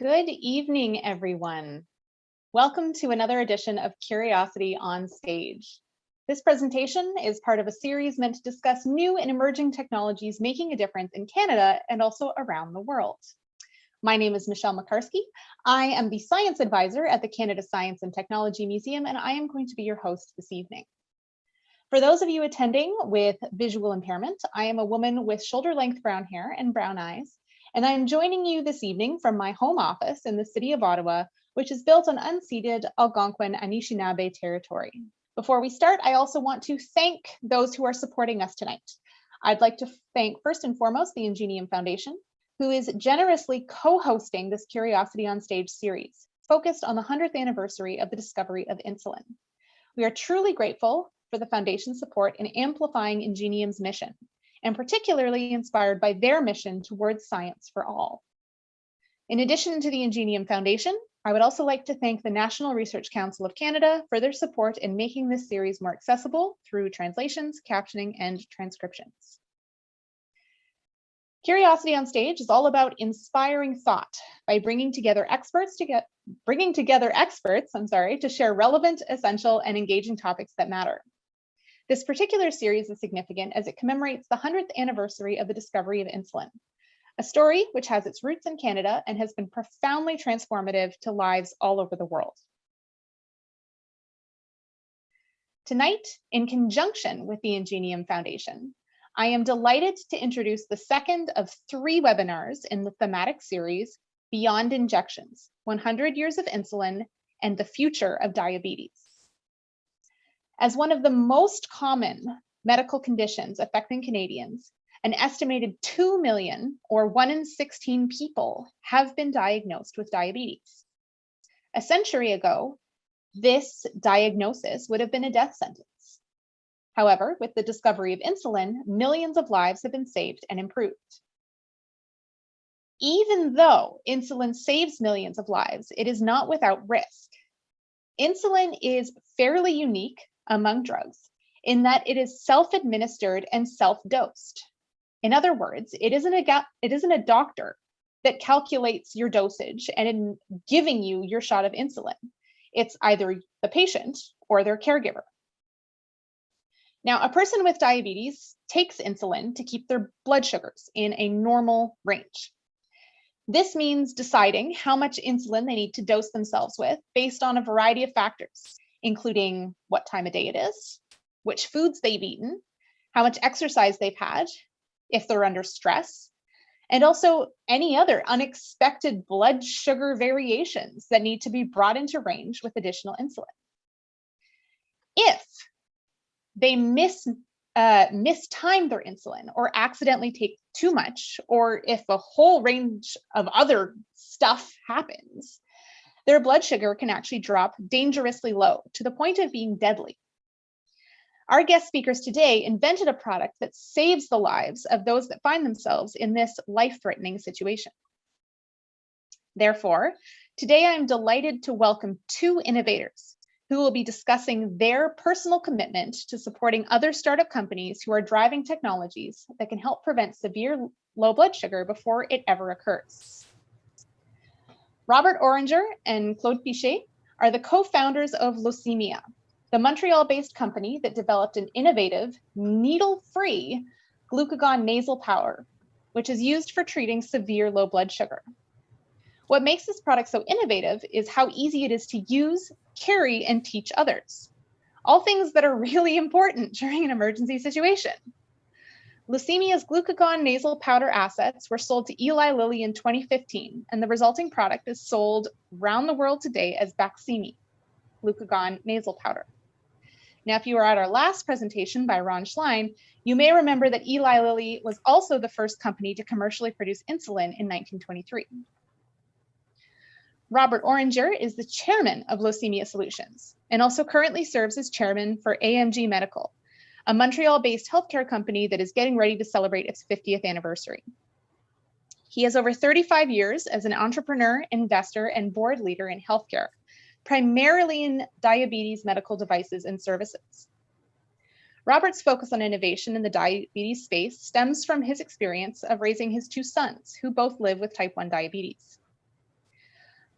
Good evening, everyone. Welcome to another edition of Curiosity on Stage. This presentation is part of a series meant to discuss new and emerging technologies making a difference in Canada and also around the world. My name is Michelle Makarski. I am the science advisor at the Canada Science and Technology Museum, and I am going to be your host this evening. For those of you attending with visual impairment, I am a woman with shoulder length brown hair and brown eyes, and I'm joining you this evening from my home office in the city of Ottawa, which is built on unceded Algonquin Anishinaabe territory. Before we start, I also want to thank those who are supporting us tonight. I'd like to thank first and foremost the Ingenium Foundation, who is generously co-hosting this Curiosity on Stage series, focused on the 100th anniversary of the discovery of insulin. We are truly grateful for the Foundation's support in amplifying Ingenium's mission, and particularly inspired by their mission towards science for all. In addition to the Ingenium Foundation, I would also like to thank the National Research Council of Canada for their support in making this series more accessible through translations, captioning, and transcriptions. Curiosity on Stage is all about inspiring thought by bringing together experts to get bringing together experts, I'm sorry, to share relevant, essential, and engaging topics that matter. This particular series is significant as it commemorates the 100th anniversary of the discovery of insulin, a story which has its roots in Canada and has been profoundly transformative to lives all over the world. Tonight, in conjunction with the Ingenium Foundation, I am delighted to introduce the second of three webinars in the thematic series, Beyond Injections, 100 Years of Insulin and the Future of Diabetes. As one of the most common medical conditions affecting Canadians, an estimated 2 million or 1 in 16 people have been diagnosed with diabetes. A century ago, this diagnosis would have been a death sentence. However, with the discovery of insulin, millions of lives have been saved and improved. Even though insulin saves millions of lives, it is not without risk. Insulin is fairly unique among drugs in that it is self-administered and self-dosed. In other words, it isn't a it isn't a doctor that calculates your dosage and in giving you your shot of insulin. It's either the patient or their caregiver. Now, a person with diabetes takes insulin to keep their blood sugars in a normal range. This means deciding how much insulin they need to dose themselves with based on a variety of factors, including what time of day it is, which foods they've eaten, how much exercise they've had, if they're under stress, and also any other unexpected blood sugar variations that need to be brought into range with additional insulin. If they miss uh, mistime their insulin or accidentally take too much, or if a whole range of other stuff happens, their blood sugar can actually drop dangerously low to the point of being deadly. Our guest speakers today invented a product that saves the lives of those that find themselves in this life-threatening situation. Therefore, today I'm delighted to welcome two innovators who will be discussing their personal commitment to supporting other startup companies who are driving technologies that can help prevent severe low blood sugar before it ever occurs. Robert Oringer and Claude Piché are the co-founders of Locemia, the Montreal-based company that developed an innovative, needle-free glucagon nasal powder, which is used for treating severe low blood sugar. What makes this product so innovative is how easy it is to use, carry, and teach others. All things that are really important during an emergency situation. Locemia's glucagon nasal powder assets were sold to Eli Lilly in 2015, and the resulting product is sold around the world today as Baqsimi, glucagon nasal powder. Now, if you were at our last presentation by Ron Schlein, you may remember that Eli Lilly was also the first company to commercially produce insulin in 1923. Robert Oringer is the chairman of Locemia Solutions and also currently serves as chairman for AMG Medical, a Montreal-based healthcare company that is getting ready to celebrate its 50th anniversary. He has over 35 years as an entrepreneur, investor, and board leader in healthcare, primarily in diabetes medical devices and services. Robert's focus on innovation in the diabetes space stems from his experience of raising his two sons, who both live with type 1 diabetes.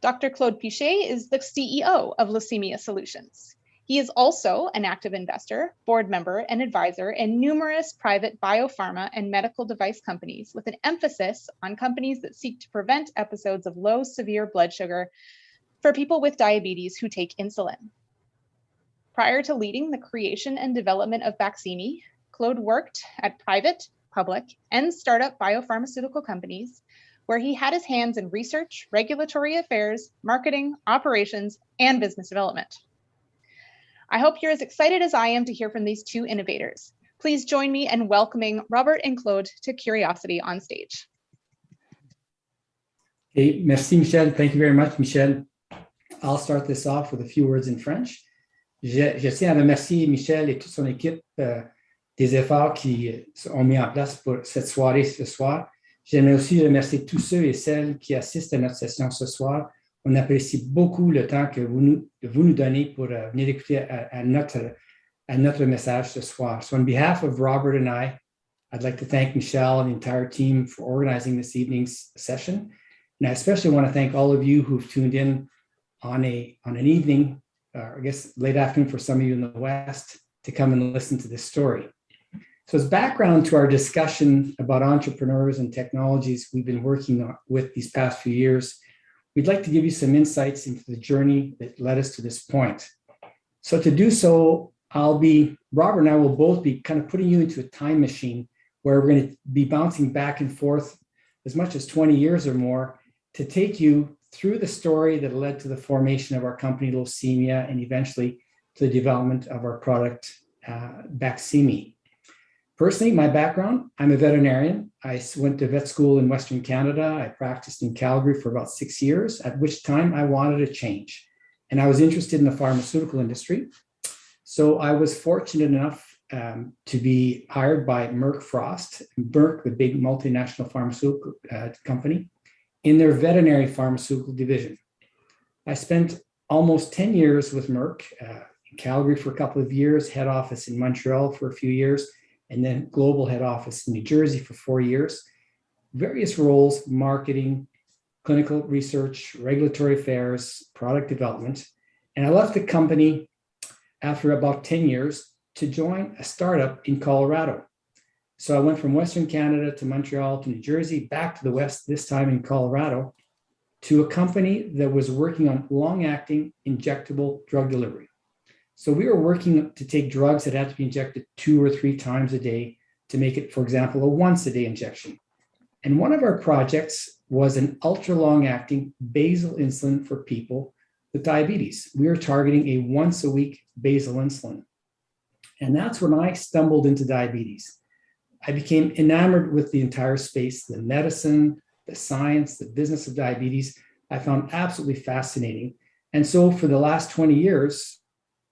Dr. Claude Piché is the CEO of Locemia Solutions. He is also an active investor, board member, and advisor in numerous private biopharma and medical device companies with an emphasis on companies that seek to prevent episodes of low severe blood sugar for people with diabetes who take insulin. Prior to leading the creation and development of Baqsimi, Claude worked at private, public, and startup biopharmaceutical companies where he had his hands in research, regulatory affairs, marketing, operations, and business development. I hope you're as excited as I am to hear from these two innovators. Please join me in welcoming Robert and Claude to Curiosity on stage. Hey, merci Michel. Thank you very much, Michel. I'll start this off with a few words in French. Je, je tiens à remercier Michel et toute son équipe euh, des efforts qui ont mis en place pour cette soirée ce soir. J'aimerais aussi remercier tous ceux et celles qui assistent à notre session ce soir on apprécie beaucoup le temps que vous nous, vous nous donnez pour uh, venir écouter à, à, notre, à notre message ce soir. So on behalf of Robert and I, I'd like to thank Michelle and the entire team for organizing this evening's session. And I especially want to thank all of you who've tuned in on, a, on an evening, uh, I guess late afternoon for some of you in the West, to come and listen to this story. So as background to our discussion about entrepreneurs and technologies we've been working on with these past few years, we'd like to give you some insights into the journey that led us to this point. So to do so, I'll be, Robert and I will both be kind of putting you into a time machine where we're going to be bouncing back and forth as much as 20 years or more to take you through the story that led to the formation of our company, Locemia, and eventually to the development of our product, uh, Baqsimi. Personally, my background, I'm a veterinarian. I went to vet school in Western Canada. I practiced in Calgary for about six years, at which time I wanted a change. And I was interested in the pharmaceutical industry. So I was fortunate enough um, to be hired by Merck Frosst, Merck, the big multinational pharmaceutical uh, company, in their veterinary pharmaceutical division. I spent almost 10 years with Merck, uh, in Calgary for a couple of years, head office in Montreal for a few years, and then global head office in New Jersey for four years. Various roles, marketing, clinical research, regulatory affairs, product development. And I left the company after about 10 years to join a startup in Colorado. So I went from Western Canada to Montreal to New Jersey, back to the West, this time in Colorado, to a company that was working on long-acting injectable drug delivery. So we were working to take drugs that had to be injected two or three times a day to make it, for example, a once a day injection. And one of our projects was an ultra long acting basal insulin for people with diabetes. We were targeting a once a week basal insulin. And that's when I stumbled into diabetes. I became enamored with the entire space, the medicine, the science, the business of diabetes. I found absolutely fascinating. And so for the last 20 years,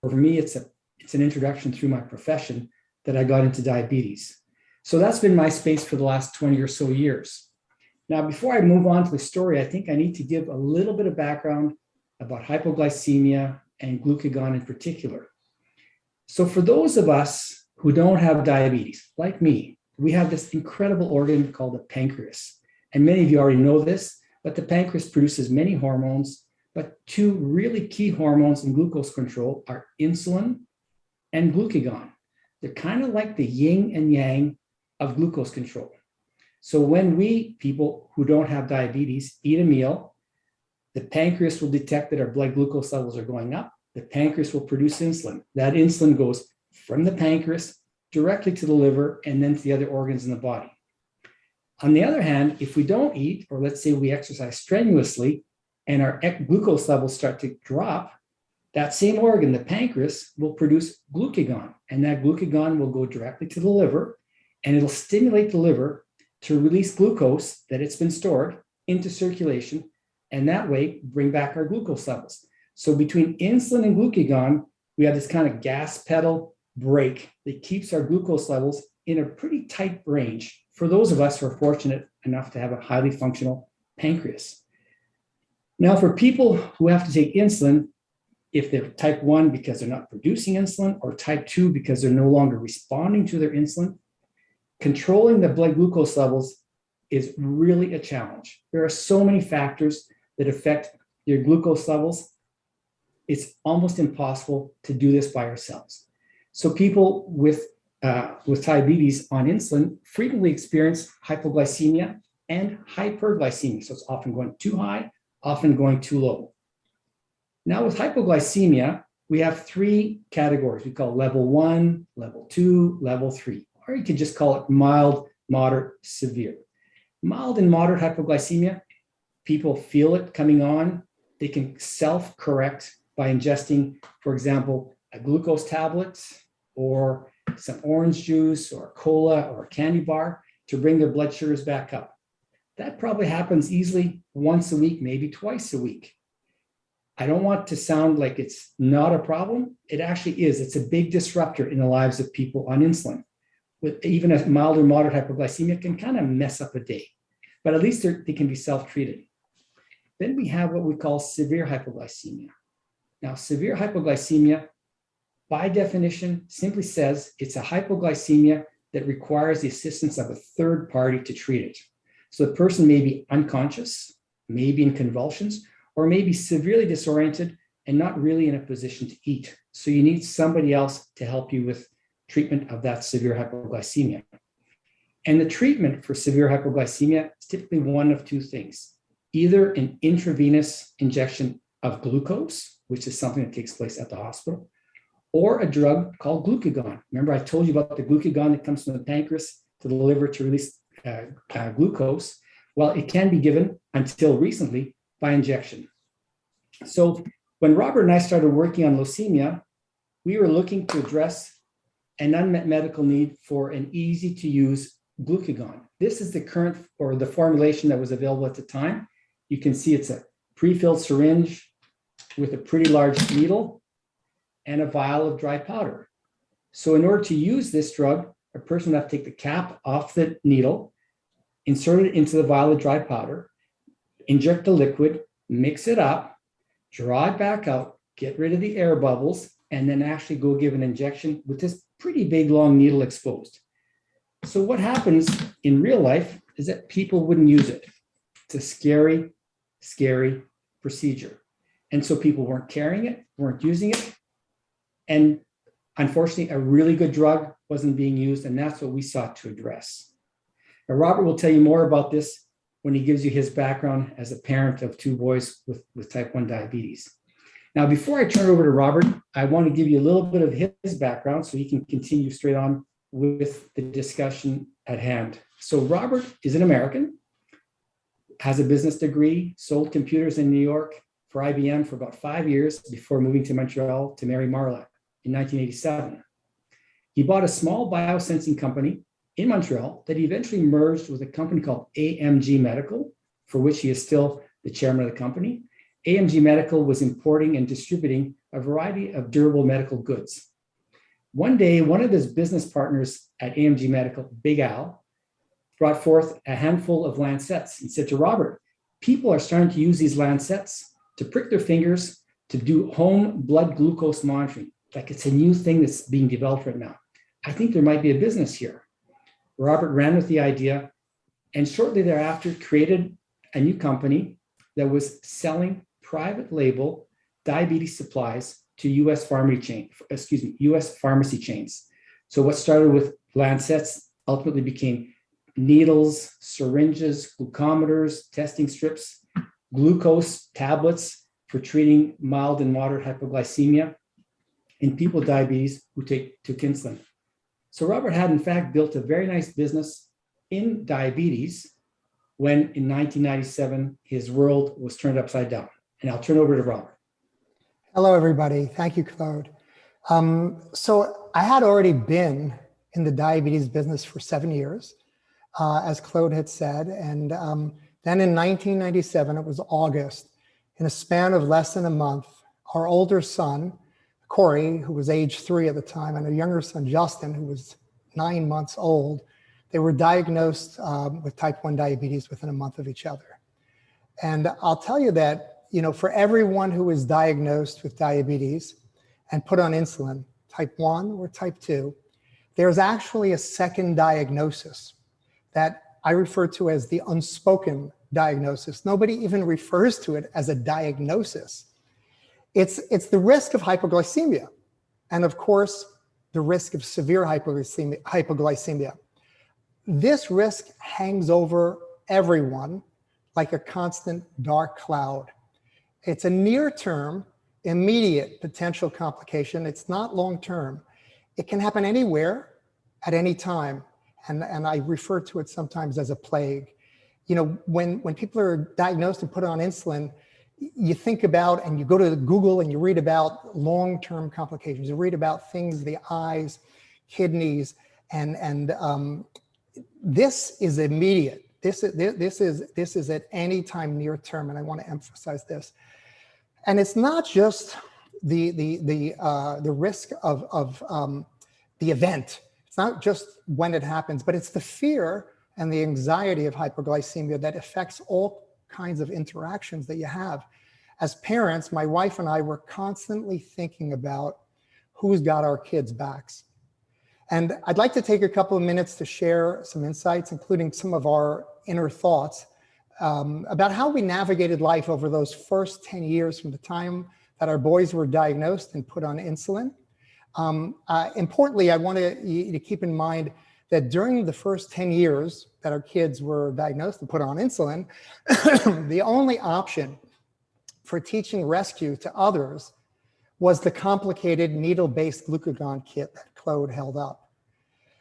for me, it's a it's an introduction through my profession that I got into diabetes. So that's been my space for the last 20 or so years. Now, before I move on to the story, I think I need to give a little bit of background about hypoglycemia and glucagon in particular. So for those of us who don't have diabetes, like me, we have this incredible organ called the pancreas. And many of you already know this, but the pancreas produces many hormones but two really key hormones in glucose control are insulin and glucagon. They're kind of like the yin and yang of glucose control. So when we, people who don't have diabetes, eat a meal, the pancreas will detect that our blood glucose levels are going up. The pancreas will produce insulin. That insulin goes from the pancreas directly to the liver and then to the other organs in the body. On the other hand, if we don't eat, or let's say we exercise strenuously, and our glucose levels start to drop, that same organ, the pancreas, will produce glucagon. And that glucagon will go directly to the liver and it'll stimulate the liver to release glucose that it's been stored into circulation and that way bring back our glucose levels. So between insulin and glucagon, we have this kind of gas pedal brake that keeps our glucose levels in a pretty tight range for those of us who are fortunate enough to have a highly functional pancreas. Now, for people who have to take insulin, if they're type 1 because they're not producing insulin or type 2 because they're no longer responding to their insulin, controlling the blood glucose levels is really a challenge. There are so many factors that affect your glucose levels, it's almost impossible to do this by ourselves. So people with, uh, with diabetes on insulin frequently experience hypoglycemia and hyperglycemia. So it's often going too high, often going too low. Now with hypoglycemia, we have three categories. We call level one, level two, level three, or you could just call it mild, moderate, severe. Mild and moderate hypoglycemia, people feel it coming on. They can self-correct by ingesting, for example, a glucose tablet or some orange juice or cola or a candy bar to bring their blood sugars back up. That probably happens easily once a week, maybe twice a week. I don't want to sound like it's not a problem. It actually is. It's a big disruptor in the lives of people on insulin. With even a mild or moderate hypoglycemia can kind of mess up a day, but at least they can be self-treated. Then we have what we call severe hypoglycemia. Now, severe hypoglycemia, by definition, simply says it's a hypoglycemia that requires the assistance of a third party to treat it. So the person may be unconscious, maybe in convulsions, or maybe severely disoriented and not really in a position to eat. So you need somebody else to help you with treatment of that severe hypoglycemia. And the treatment for severe hypoglycemia is typically one of two things, either an intravenous injection of glucose, which is something that takes place at the hospital, or a drug called glucagon. Remember I told you about the glucagon that comes from the pancreas to the liver to release uh, uh, glucose. Well, it can be given until recently by injection. So when Robert and I started working on Locemia, we were looking to address an unmet medical need for an easy to use glucagon. This is the current or the formulation that was available at the time. You can see it's a pre-filled syringe with a pretty large needle and a vial of dry powder. So in order to use this drug, a person would have to take the cap off the needle, insert it into the vial of dry powder, inject the liquid, mix it up, draw it back out, get rid of the air bubbles, and then actually go give an injection with this pretty big long needle exposed. So what happens in real life is that people wouldn't use it. It's a scary, scary procedure. And so people weren't carrying it, weren't using it. And unfortunately, a really good drug wasn't being used, and that's what we sought to address. Robert will tell you more about this when he gives you his background as a parent of two boys with, with type 1 diabetes. Now, before I turn over to Robert, I want to give you a little bit of his background so he can continue straight on with the discussion at hand. So Robert is an American, has a business degree, sold computers in New York for IBM for about five years before moving to Montreal to marry Marla in 1987. He bought a small biosensing company in Montreal that he eventually merged with a company called AMG Medical, for which he is still the chairman of the company. AMG Medical was importing and distributing a variety of durable medical goods. One day, one of his business partners at AMG Medical, Big Al, brought forth a handful of lancets and said to Robert, people are starting to use these lancets to prick their fingers to do home blood glucose monitoring. Like it's a new thing that's being developed right now. I think there might be a business here. Robert ran with the idea and shortly thereafter created a new company that was selling private label diabetes supplies to US pharmacy chain, excuse me, US pharmacy chains. So what started with lancets ultimately became needles, syringes, glucometers, testing strips, glucose tablets for treating mild and moderate hypoglycemia in people with diabetes who take took insulin. So Robert had in fact built a very nice business in diabetes when in 1997, his world was turned upside down. And I'll turn over to Robert. Hello, everybody. Thank you, Claude. Um, so I had already been in the diabetes business for seven years, uh, as Claude had said. And um, then in 1997, it was August, in a span of less than a month, our older son, Corey, who was age three at the time, and a younger son, Justin, who was nine months old, they were diagnosed um, with type 1 diabetes within a month of each other. And I'll tell you that, you know, for everyone who is diagnosed with diabetes and put on insulin, type 1 or type 2, there's actually a second diagnosis that I refer to as the unspoken diagnosis. Nobody even refers to it as a diagnosis. It's, it's the risk of hypoglycemia. And of course, the risk of severe hypoglycemia. hypoglycemia. This risk hangs over everyone like a constant dark cloud. It's a near term, immediate potential complication. It's not long term. It can happen anywhere at any time. And, and I refer to it sometimes as a plague. You know, when, when people are diagnosed and put on insulin, you think about and you go to Google and you read about long-term complications. You read about things, the eyes, kidneys, and, and um, this is immediate. This is, this is, this is at any time near term, and I want to emphasize this. And it's not just the, the, the, uh, the risk of, of um, the event. It's not just when it happens, but it's the fear and the anxiety of hypoglycemia that affects all kinds of interactions that you have. As parents, my wife and I were constantly thinking about who's got our kids' backs. And I'd like to take a couple of minutes to share some insights, including some of our inner thoughts um, about how we navigated life over those first 10 years from the time that our boys were diagnosed and put on insulin. Um, uh, importantly, I want to keep in mind that during the first 10 years that our kids were diagnosed and put on insulin, the only option for teaching rescue to others was the complicated needle-based glucagon kit that Claude held up.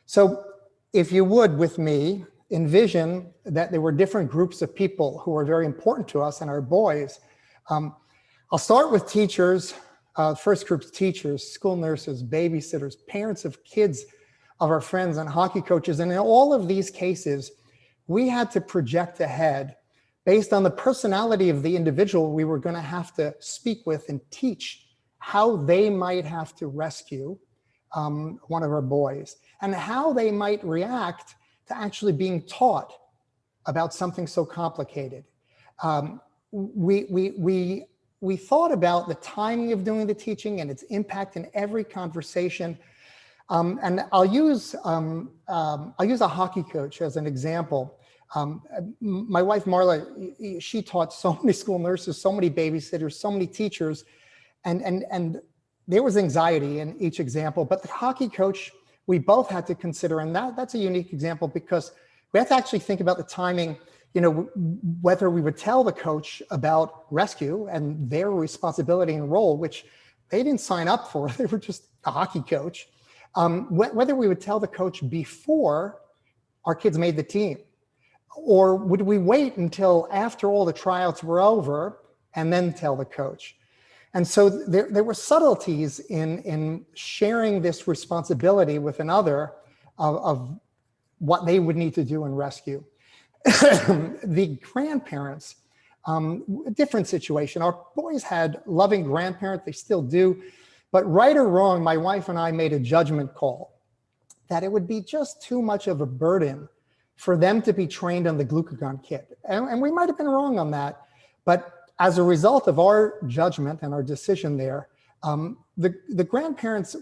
So if you would, with me, envision that there were different groups of people who were very important to us and our boys. Um, I'll start with teachers, uh, first group's teachers, school nurses, babysitters, parents of kids of our friends and hockey coaches. And in all of these cases, we had to project ahead based on the personality of the individual we were going to have to speak with and teach how they might have to rescue um, one of our boys and how they might react to actually being taught about something so complicated. Um, we, we, we, we thought about the timing of doing the teaching and its impact in every conversation um, and I'll use um, um, I'll use a hockey coach as an example. Um, my wife Marla, she taught so many school nurses, so many babysitters, so many teachers, and and and there was anxiety in each example. But the hockey coach, we both had to consider, and that that's a unique example because we have to actually think about the timing. You know, whether we would tell the coach about rescue and their responsibility and role, which they didn't sign up for. They were just a hockey coach um, wh whether we would tell the coach before our kids made the team, or would we wait until after all the tryouts were over and then tell the coach? And so there, there were subtleties in, in sharing this responsibility with another of, of what they would need to do in rescue. the grandparents, um, different situation. Our boys had loving grandparents, they still do, but right or wrong, my wife and I made a judgment call that it would be just too much of a burden for them to be trained on the glucagon kit. And, and we might have been wrong on that, but as a result of our judgment and our decision there, um, the, the grandparents,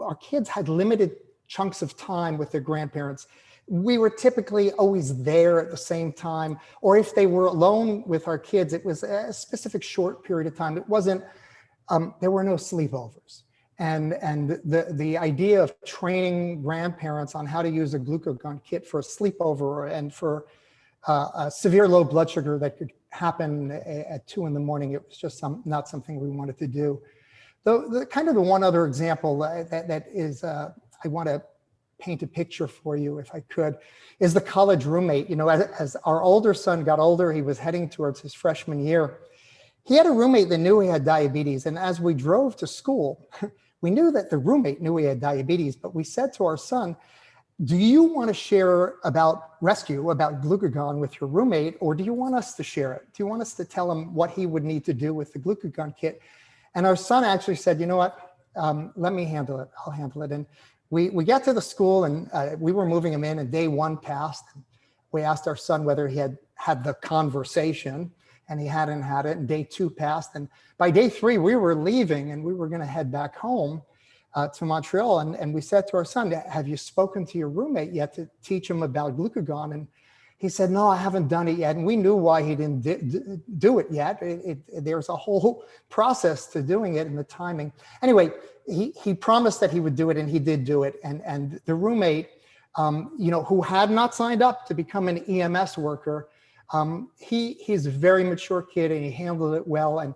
our kids had limited chunks of time with their grandparents. We were typically always there at the same time, or if they were alone with our kids, it was a specific short period of time. It wasn't um, there were no sleepovers. And, and the, the idea of training grandparents on how to use a glucagon kit for a sleepover and for uh, a severe low blood sugar that could happen at two in the morning, it was just some, not something we wanted to do. The, the kind of the one other example that, that is, uh, I want to paint a picture for you if I could, is the college roommate. You know, as, as our older son got older, he was heading towards his freshman year. He had a roommate that knew he had diabetes. And as we drove to school, we knew that the roommate knew he had diabetes, but we said to our son, do you want to share about rescue, about glucagon with your roommate, or do you want us to share it? Do you want us to tell him what he would need to do with the glucagon kit? And our son actually said, you know what, um, let me handle it, I'll handle it. And we, we got to the school and uh, we were moving him in and day one passed. We asked our son whether he had had the conversation and he hadn't had it and day two passed. And by day three, we were leaving and we were gonna head back home uh, to Montreal. And, and we said to our son, have you spoken to your roommate yet to teach him about glucagon? And he said, no, I haven't done it yet. And we knew why he didn't do it yet. It, it, there's a whole process to doing it and the timing. Anyway, he, he promised that he would do it and he did do it. And, and the roommate, um, you know, who had not signed up to become an EMS worker, um, he, he's a very mature kid and he handled it well. And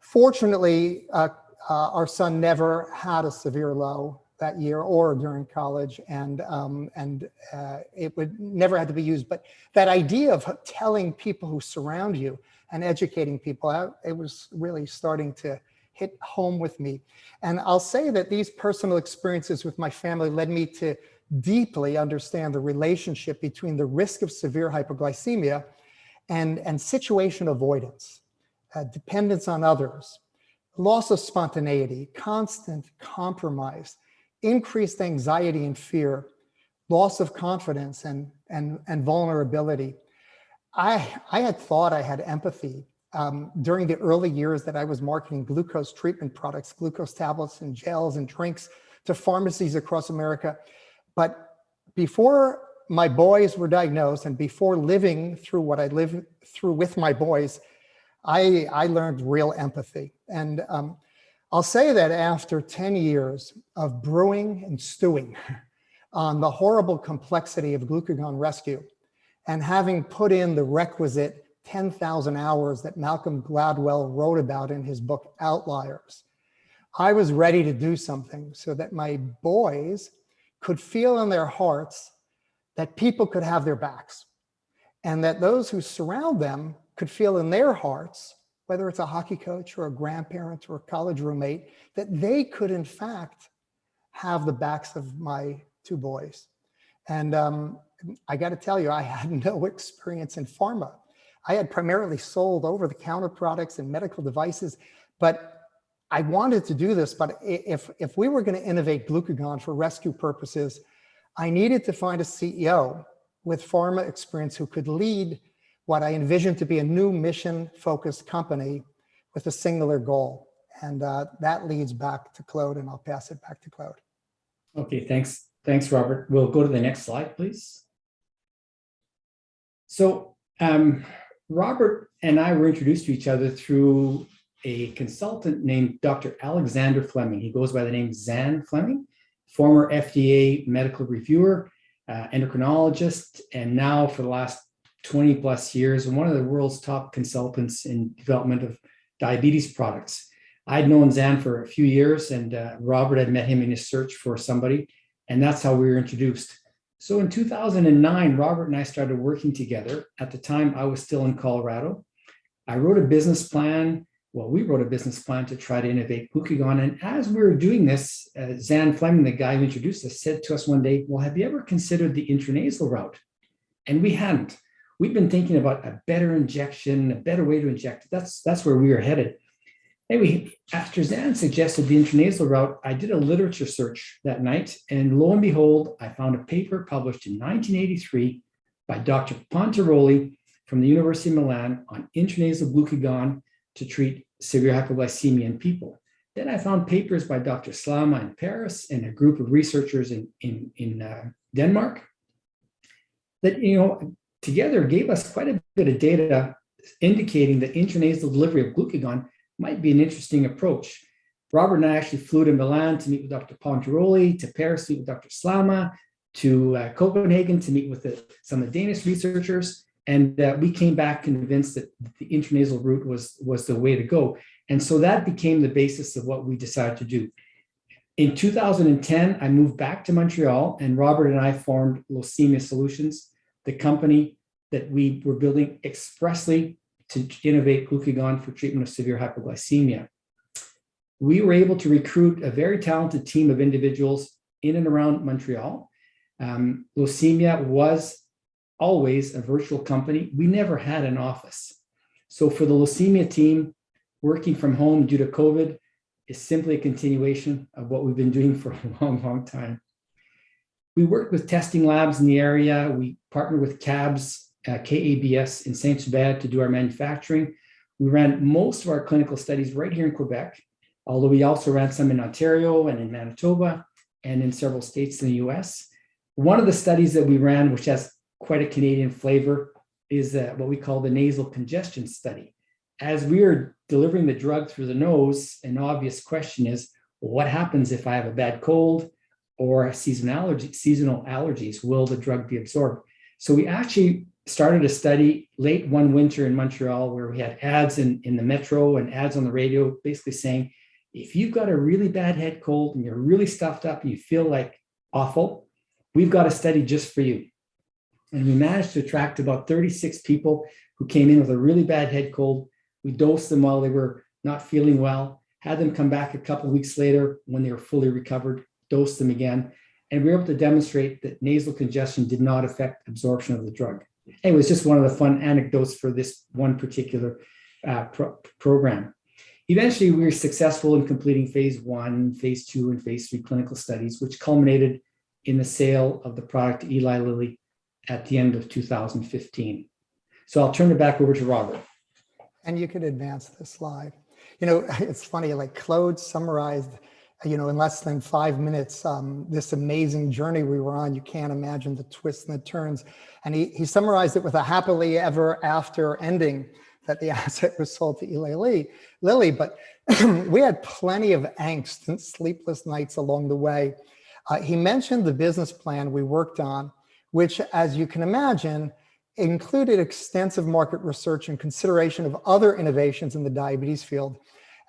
fortunately, uh, uh, our son never had a severe low that year or during college. And um, and uh, it would never had to be used. But that idea of telling people who surround you and educating people out it was really starting to hit home with me. And I'll say that these personal experiences with my family led me to deeply understand the relationship between the risk of severe hypoglycemia and and situation avoidance uh, dependence on others loss of spontaneity constant compromise increased anxiety and fear, loss of confidence and, and, and vulnerability. I, I had thought I had empathy um, during the early years that I was marketing glucose treatment products, glucose tablets and gels and drinks to pharmacies across America. But before my boys were diagnosed and before living through what I lived through with my boys, I, I learned real empathy. And um, I'll say that after 10 years of brewing and stewing on the horrible complexity of glucagon rescue and having put in the requisite 10,000 hours that Malcolm Gladwell wrote about in his book Outliers, I was ready to do something so that my boys could feel in their hearts that people could have their backs and that those who surround them could feel in their hearts whether it's a hockey coach or a grandparent or a college roommate, that they could in fact have the backs of my two boys. And um, I got to tell you, I had no experience in pharma. I had primarily sold over the counter products and medical devices, but I wanted to do this, but if, if we were going to innovate glucagon for rescue purposes, I needed to find a CEO with pharma experience who could lead what I envisioned to be a new mission focused company with a singular goal. And uh, that leads back to Claude and I'll pass it back to Claude. Okay, thanks. Thanks, Robert. We'll go to the next slide, please. So um, Robert and I were introduced to each other through a consultant named Dr. Alexander Fleming. He goes by the name Zan Fleming, former FDA medical reviewer, uh, endocrinologist, and now for the last 20 plus years one of the world's top consultants in development of diabetes products. I'd known Zan for a few years and uh, Robert had met him in his search for somebody and that's how we were introduced. So in 2009, Robert and I started working together. At the time, I was still in Colorado. I wrote a business plan. Well, we wrote a business plan to try to innovate glucagon. And as we were doing this, uh, Zan Fleming, the guy who introduced us, said to us one day, well, have you ever considered the intranasal route? And we hadn't we've been thinking about a better injection, a better way to inject. That's that's where we are headed. Anyway, after Zan suggested the intranasal route, I did a literature search that night, and lo and behold, I found a paper published in 1983 by Dr. Pontiroli from the University of Milan on intranasal glucagon to treat severe hypoglycemia in people. Then I found papers by Dr. Slama in Paris and a group of researchers in, in, in uh, Denmark that, you know, together gave us quite a bit of data indicating that intranasal delivery of glucagon might be an interesting approach. Robert and I actually flew to Milan to meet with Dr. Pontiroli, to Paris to meet with Dr. Slama, to uh, Copenhagen to meet with the, some of the Danish researchers. And uh, we came back convinced that the intranasal route was, was the way to go. And so that became the basis of what we decided to do. In 2010, I moved back to Montreal and Robert and I formed Locemia Solutions the company that we were building expressly to innovate glucagon for treatment of severe hypoglycemia. We were able to recruit a very talented team of individuals in and around Montreal. Um, Locemia was always a virtual company. We never had an office. So for the Locemia team, working from home due to COVID is simply a continuation of what we've been doing for a long, long time. We worked with testing labs in the area. We partnered with CABS, uh, KABS in Saint-Hubert to do our manufacturing. We ran most of our clinical studies right here in Quebec, although we also ran some in Ontario and in Manitoba and in several states in the US. One of the studies that we ran, which has quite a Canadian flavor, is uh, what we call the nasal congestion study. As we are delivering the drug through the nose, an obvious question is, what happens if I have a bad cold or seasonal allergy, seasonal allergies? Will the drug be absorbed? So we actually started a study late one winter in Montreal where we had ads in, in the metro and ads on the radio basically saying, if you've got a really bad head cold and you're really stuffed up and you feel like awful, we've got a study just for you. And we managed to attract about 36 people who came in with a really bad head cold. We dosed them while they were not feeling well, had them come back a couple weeks later when they were fully recovered, dosed them again. And we were able to demonstrate that nasal congestion did not affect absorption of the drug. It was just one of the fun anecdotes for this one particular uh, pro program. Eventually, we were successful in completing phase one, phase two, and phase three clinical studies, which culminated in the sale of the product to Eli Lilly at the end of 2015. So I'll turn it back over to Robert. And you could advance the slide. You know, it's funny, like Claude summarized, you know, in less than five minutes, um, this amazing journey we were on. You can't imagine the twists and the turns. And he, he summarized it with a happily ever after ending that the asset was sold to Eli Lilly. But we had plenty of angst and sleepless nights along the way. Uh, he mentioned the business plan we worked on, which, as you can imagine, included extensive market research and consideration of other innovations in the diabetes field.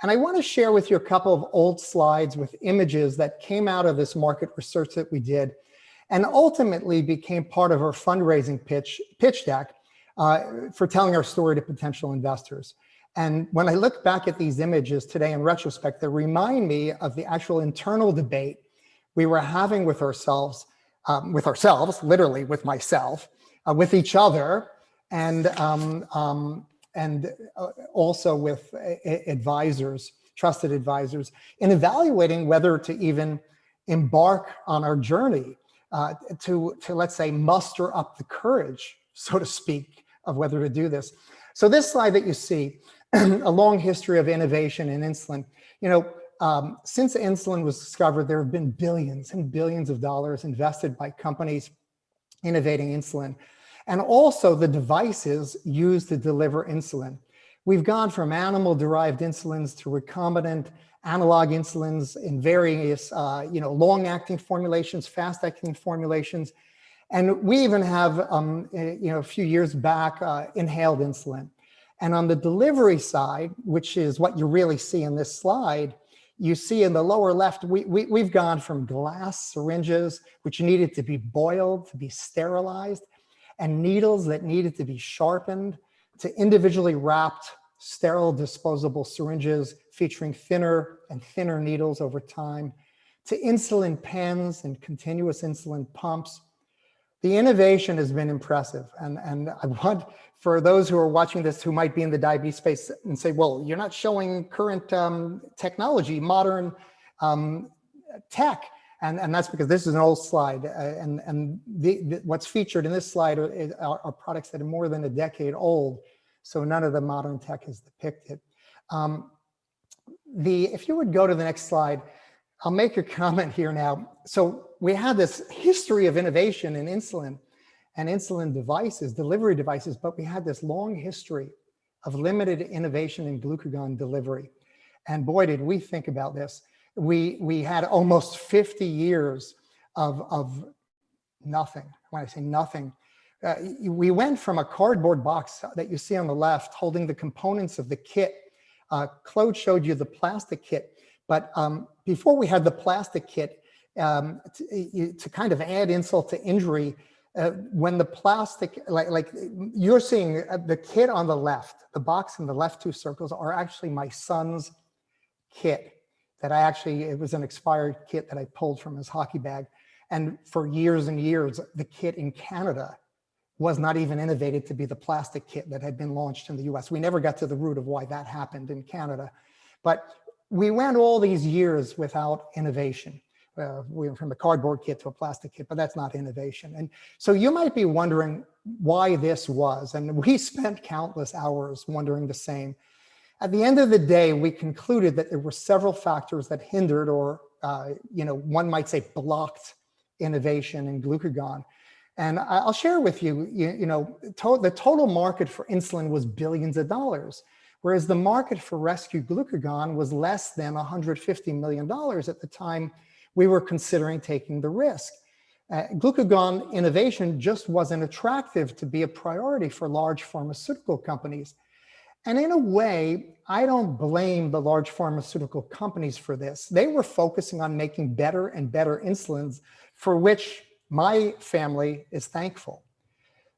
And I want to share with you a couple of old slides with images that came out of this market research that we did and ultimately became part of our fundraising pitch, pitch deck uh, for telling our story to potential investors. And when I look back at these images today in retrospect, they remind me of the actual internal debate we were having with ourselves, um, with ourselves, literally with myself, uh, with each other, and um, um, and uh, also with uh, advisors, trusted advisors, in evaluating whether to even embark on our journey uh, to, to, let's say, muster up the courage, so to speak, of whether to do this. So this slide that you see, a long history of innovation in insulin, you know, um, since insulin was discovered, there have been billions and billions of dollars invested by companies innovating insulin and also the devices used to deliver insulin. We've gone from animal-derived insulins to recombinant analog insulins in various, uh, you know, long-acting formulations, fast-acting formulations, and we even have, um, eh, you know, a few years back, uh, inhaled insulin. And on the delivery side, which is what you really see in this slide, you see in the lower left, we, we, we've gone from glass syringes, which needed to be boiled, to be sterilized, and needles that needed to be sharpened, to individually wrapped sterile disposable syringes featuring thinner and thinner needles over time, to insulin pens and continuous insulin pumps. The innovation has been impressive. And, and I want for those who are watching this who might be in the diabetes space and say, well, you're not showing current um, technology, modern um, tech. And, and that's because this is an old slide. Uh, and and the, the, what's featured in this slide are, are, products that are more than a decade old. So none of the modern tech is depicted. Um, the, if you would go to the next slide, I'll make a comment here now. So we had this history of innovation in insulin and insulin devices, delivery devices, but we had this long history of limited innovation in glucagon delivery. And boy, did we think about this. We, we had almost 50 years of, of nothing. When I say nothing, uh, we went from a cardboard box that you see on the left holding the components of the kit. Uh, Claude showed you the plastic kit, but um, before we had the plastic kit, um, to, to, kind of add insult to injury, uh, when the plastic, like, like you're seeing uh, the kit on the left, the box in the left two circles are actually my son's kit that I actually, it was an expired kit that I pulled from his hockey bag. And for years and years, the kit in Canada was not even innovated to be the plastic kit that had been launched in the US. We never got to the root of why that happened in Canada. But we went all these years without innovation uh, we went from a cardboard kit to a plastic kit, but that's not innovation. And so you might be wondering why this was, and we spent countless hours wondering the same. At the end of the day, we concluded that there were several factors that hindered or, uh, you know, one might say blocked innovation in glucagon. And I'll share with you, you, you know, to, the total market for insulin was billions of dollars, whereas the market for rescue glucagon was less than $150 million at the time we were considering taking the risk. Uh, glucagon innovation just wasn't attractive to be a priority for large pharmaceutical companies. And in a way, I don't blame the large pharmaceutical companies for this. They were focusing on making better and better insulins for which my family is thankful.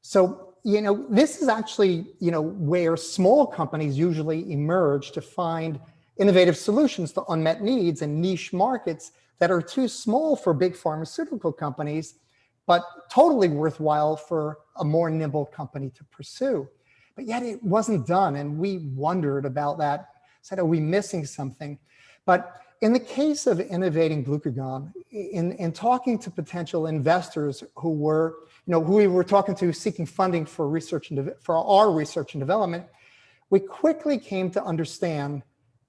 So, you know, this is actually, you know, where small companies usually emerge to find innovative solutions to unmet needs and niche markets that are too small for big pharmaceutical companies, but totally worthwhile for a more nimble company to pursue. But yet it wasn't done. And we wondered about that. Said, are we missing something? But in the case of innovating glucagon, in, in talking to potential investors who were, you know, who we were talking to seeking funding for research and for our research and development, we quickly came to understand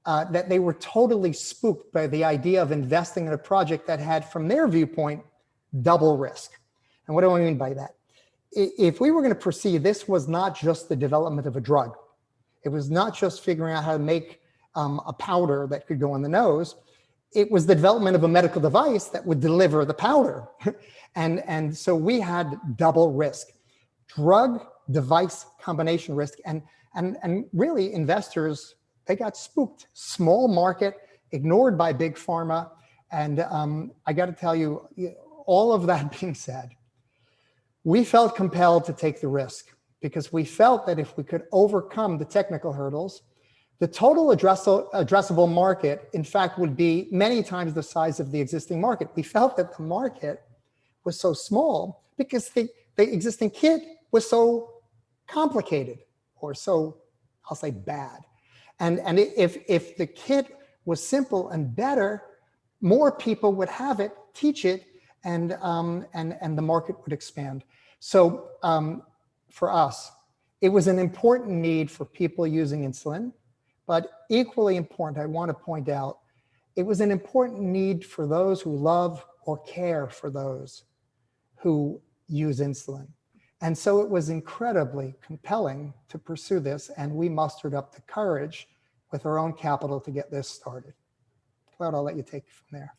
uh, that they were totally spooked by the idea of investing in a project that had, from their viewpoint, double risk. And what do I mean by that? If we were going to proceed, this was not just the development of a drug. It was not just figuring out how to make um, a powder that could go on the nose. It was the development of a medical device that would deliver the powder. and, and so we had double risk, drug device combination risk. And, and, and really investors, they got spooked. Small market, ignored by big pharma. And um, I got to tell you, all of that being said, we felt compelled to take the risk because we felt that if we could overcome the technical hurdles, the total addressable market, in fact, would be many times the size of the existing market. We felt that the market was so small because the, the existing kit was so complicated or so, I'll say bad. And, and if, if the kit was simple and better, more people would have it, teach it, and, um, and, and the market would expand. So um, for us, it was an important need for people using insulin, but equally important, I want to point out, it was an important need for those who love or care for those who use insulin. And so it was incredibly compelling to pursue this, and we mustered up the courage with our own capital to get this started. Claude, I'll let you take it from there.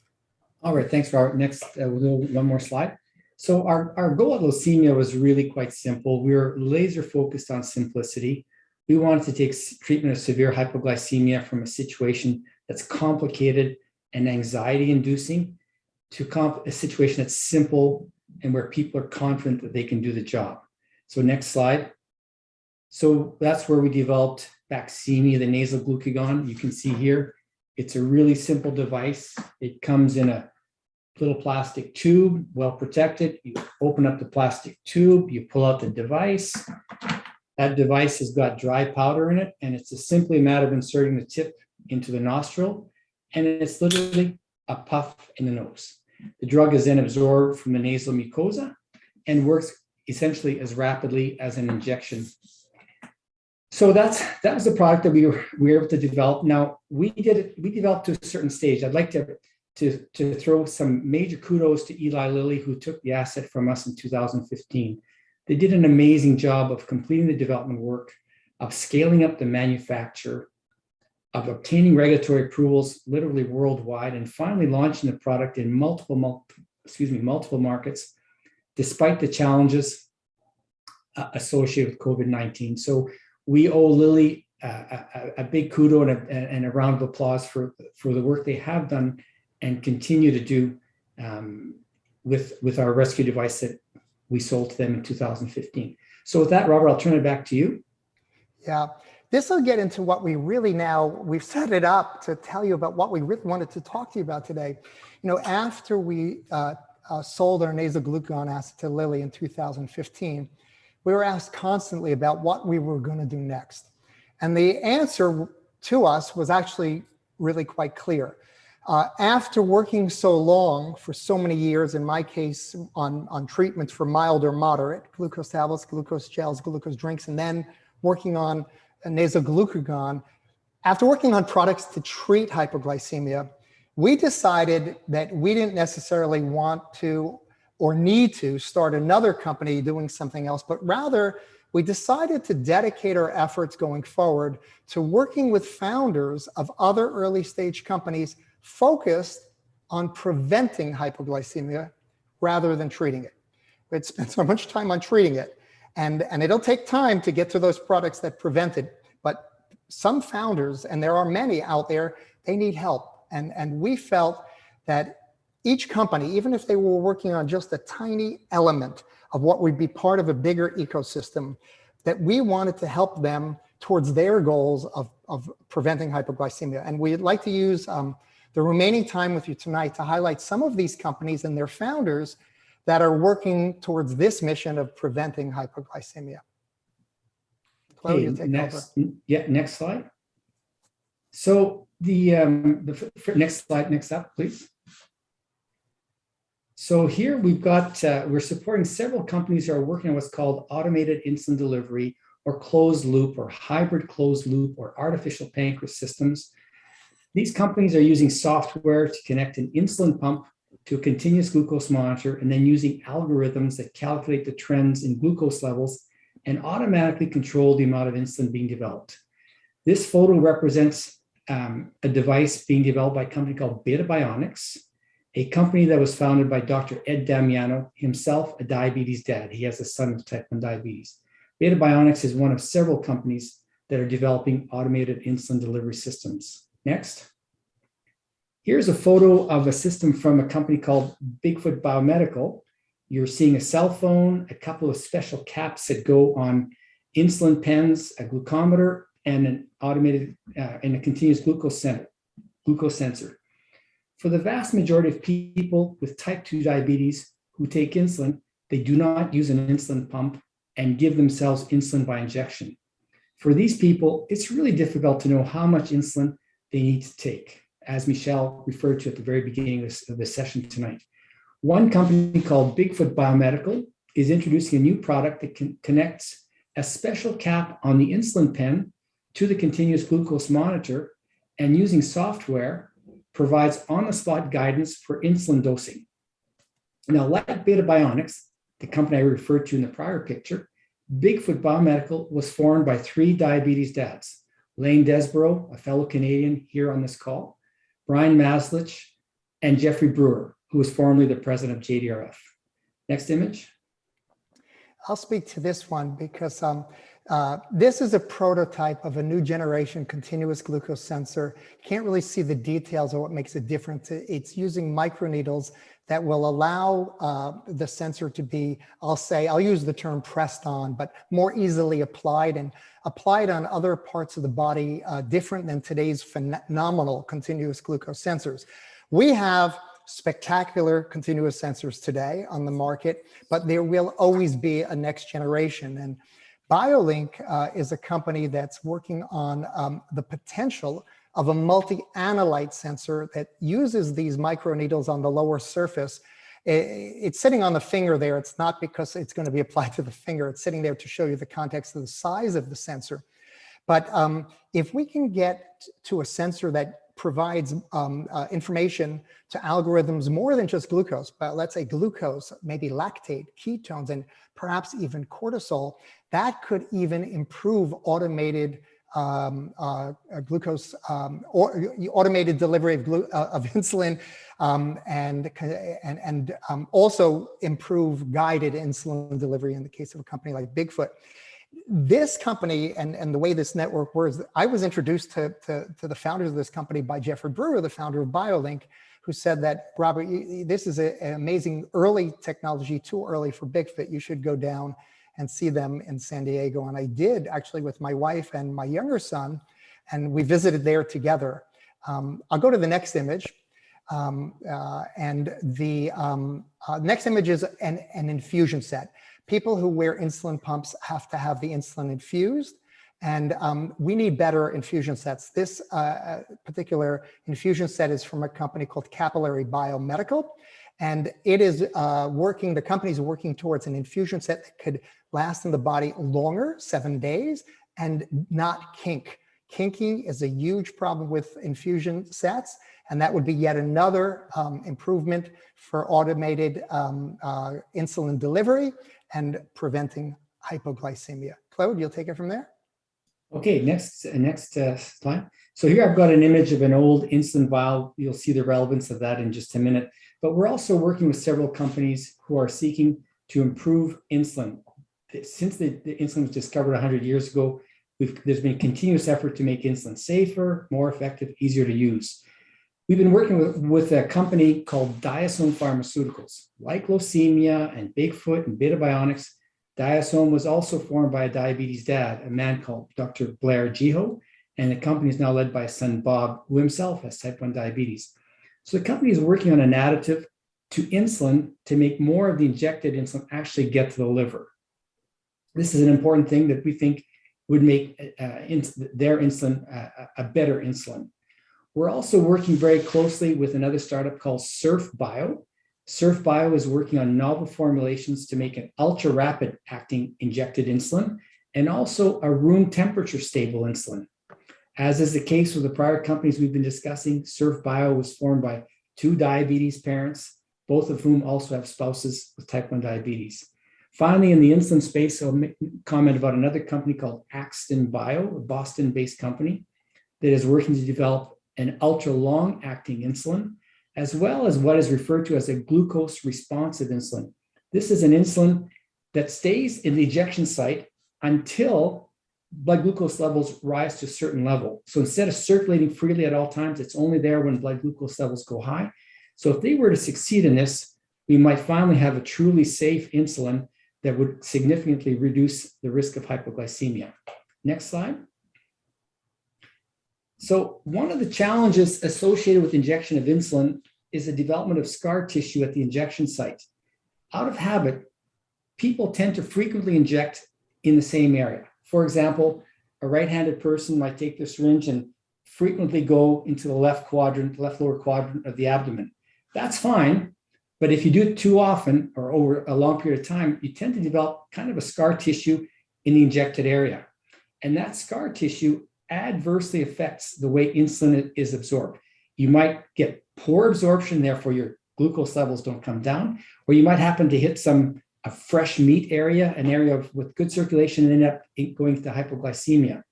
All right, thanks, Robert. Next, uh, we'll do one more slide. So our, our goal at Locemia was really quite simple. We were laser focused on simplicity. We wanted to take treatment of severe hypoglycemia from a situation that's complicated and anxiety inducing to a situation that's simple and where people are confident that they can do the job. So next slide. So that's where we developed Baqsimi, the nasal glucagon. You can see here, it's a really simple device. It comes in a little plastic tube, well protected. You open up the plastic tube, you pull out the device. That device has got dry powder in it, and it's a simply a matter of inserting the tip into the nostril, and it's literally a puff in the nose. The drug is then absorbed from the nasal mucosa and works essentially as rapidly as an injection. So that's that was the product that we were, we were able to develop. Now we did we developed to a certain stage. I'd like to to, to throw some major kudos to Eli Lilly, who took the asset from us in 2015. They did an amazing job of completing the development work, of scaling up the manufacture, of obtaining regulatory approvals literally worldwide, and finally launching the product in multiple, multiple excuse me, multiple markets, despite the challenges uh, associated with COVID-19. So we owe Lilly uh, a, a, big kudo and a, and a round of applause for, for the work they have done and continue to do um, with, with our rescue device that we sold to them in 2015. So with that, Robert, I'll turn it back to you. Yeah, this will get into what we really now, we've set it up to tell you about what we really wanted to talk to you about today. You know, after we uh, uh, sold our nasal glucagon asset to Lilly in 2015, we were asked constantly about what we were going to do next. And the answer to us was actually really quite clear. Uh, after working so long for so many years, in my case, on, on treatments for mild or moderate, glucose tablets, glucose gels, glucose drinks, and then working on nasal glucagon, after working on products to treat hypoglycemia, we decided that we didn't necessarily want to or need to start another company doing something else, but rather we decided to dedicate our efforts going forward to working with founders of other early stage companies focused on preventing hypoglycemia rather than treating it. We'd spent so much time on treating it and, and it'll take time to get to those products that prevent it. But some founders, and there are many out there, they need help. And, and we felt that each company, even if they were working on just a tiny element of what would be part of a bigger ecosystem, that we wanted to help them towards their goals of, of preventing hypoglycemia. And we'd like to use um, the remaining time with you tonight to highlight some of these companies and their founders that are working towards this mission of preventing hypoglycemia. Chloe, Okay, you take next, over. yeah, next slide. So the, um, the next slide, next up, please. So here we've got, uh, we're supporting several companies that are working on what's called automated insulin delivery or closed loop or hybrid closed loop or artificial pancreas systems. These companies are using software to connect an insulin pump to a continuous glucose monitor and then using algorithms that calculate the trends in glucose levels and automatically control the amount of insulin being developed. This photo represents um, a device being developed by a company called Beta Bionics, a company that was founded by Dr. Ed Damiano, himself a diabetes dad. He has a son with type 1 diabetes. Beta Bionics is one of several companies that are developing automated insulin delivery systems. Next. Here's a photo of a system from a company called Bigfoot Biomedical. You're seeing a cell phone, a couple of special caps that go on insulin pens, a glucometer, and an automated uh, and a continuous glucose, glucose sensor. For the vast majority of people with type 2 diabetes who take insulin, they do not use an insulin pump and give themselves insulin by injection. For these people, it's really difficult to know how much insulin they need to take, as Michelle referred to at the very beginning of this, session tonight. One company called Bigfoot Biomedical is introducing a new product that connects a special cap on the insulin pen to the continuous glucose monitor and using software provides on-the-spot guidance for insulin dosing. Now, like Beta Bionics, the company I referred to in the prior picture, Bigfoot Biomedical was formed by three diabetes dads, Lane Desborough, a fellow Canadian here on this call, Bryan Mazlish, and Jeffrey Brewer, who was formerly the president of JDRF. Next image. I'll speak to this one because um, uh, this is a prototype of a new generation continuous glucose sensor. Can't really see the details of what makes it different. It's using microneedles that will allow uh, the sensor to be, I'll say, I'll use the term pressed on, but more easily applied and applied on other parts of the body uh, different than today's phenomenal continuous glucose sensors. We have spectacular continuous sensors today on the market, but there will always be a next generation. And Biolinq uh, is a company that's working on um, the potential of a multi-analyte sensor that uses these microneedles on the lower surface. It's sitting on the finger there. It's not because it's going to be applied to the finger. It's sitting there to show you the context of the size of the sensor. But um, if we can get to a sensor that provides um, uh, information to algorithms more than just glucose, but let's say glucose, maybe lactate, ketones, and perhaps even cortisol, that could even improve automated um, uh, glucose um, or automated delivery of, uh, of insulin um, and, and, and um, also improve guided insulin delivery in the case of a company like Bigfoot. This company and, and the way this network works, I was introduced to, to, to the founders of this company by Jeffrey Brewer, the founder of Biolinq, who said that, Robert, this is a, an amazing early technology, too early for Bigfoot. You should go down and see them in San Diego. And I did actually with my wife and my younger son, and we visited there together. Um, I'll go to the next image. Um, uh, and the um, uh, next image is an, an infusion set. People who wear insulin pumps have to have the insulin infused. And um, we need better infusion sets. This uh, particular infusion set is from a company called Capillary Biomedical. And it is uh, working, the company is working towards an infusion set that could last in the body longer, seven days, and not kink. Kinking is a huge problem with infusion sets, and that would be yet another um, improvement for automated um, uh, insulin delivery and preventing hypoglycemia. Claude, you'll take it from there. Okay, next, next uh, slide. So here I've got an image of an old insulin vial. You'll see the relevance of that in just a minute. But we're also working with several companies who are seeking to improve insulin. Since the, the insulin was discovered 100 years ago, there's been continuous effort to make insulin safer, more effective, easier to use. We've been working with, with a company called Diasome Pharmaceuticals. Like Locemia and Bigfoot and Beta Bionics, Diasome was also formed by a diabetes dad, a man called Dr. Blair Geho, and the company is now led by his son Bob, who himself has type 1 diabetes. So the company is working on an additive to insulin to make more of the injected insulin actually get to the liver. This is an important thing that we think would make uh, ins their insulin uh, a better insulin. We're also working very closely with another startup called Surf Bio. Surf Bio is working on novel formulations to make an ultra rapid acting injected insulin and also a room temperature stable insulin. As is the case with the prior companies we've been discussing, Surf Bio was formed by two diabetes parents, both of whom also have spouses with type 1 diabetes. Finally, in the insulin space, I'll comment about another company called Akston Bio, a Boston-based company that is working to develop an ultra long acting insulin, as well as what is referred to as a glucose responsive insulin. This is an insulin that stays in the ejection site until blood glucose levels rise to a certain level. So instead of circulating freely at all times, it's only there when blood glucose levels go high. So if they were to succeed in this, we might finally have a truly safe insulin that would significantly reduce the risk of hypoglycemia. Next slide. So one of the challenges associated with injection of insulin is the development of scar tissue at the injection site. Out of habit, people tend to frequently inject in the same area. For example, a right-handed person might take the syringe and frequently go into the left quadrant, left lower quadrant of the abdomen. That's fine, but if you do it too often or over a long period of time, you tend to develop kind of a scar tissue in the injected area. And that scar tissue adversely affects the way insulin is absorbed. You might get poor absorption, therefore your glucose levels don't come down, or you might happen to hit some a fresh meat area, an area of, with good circulation and end up going to hypoglycemia.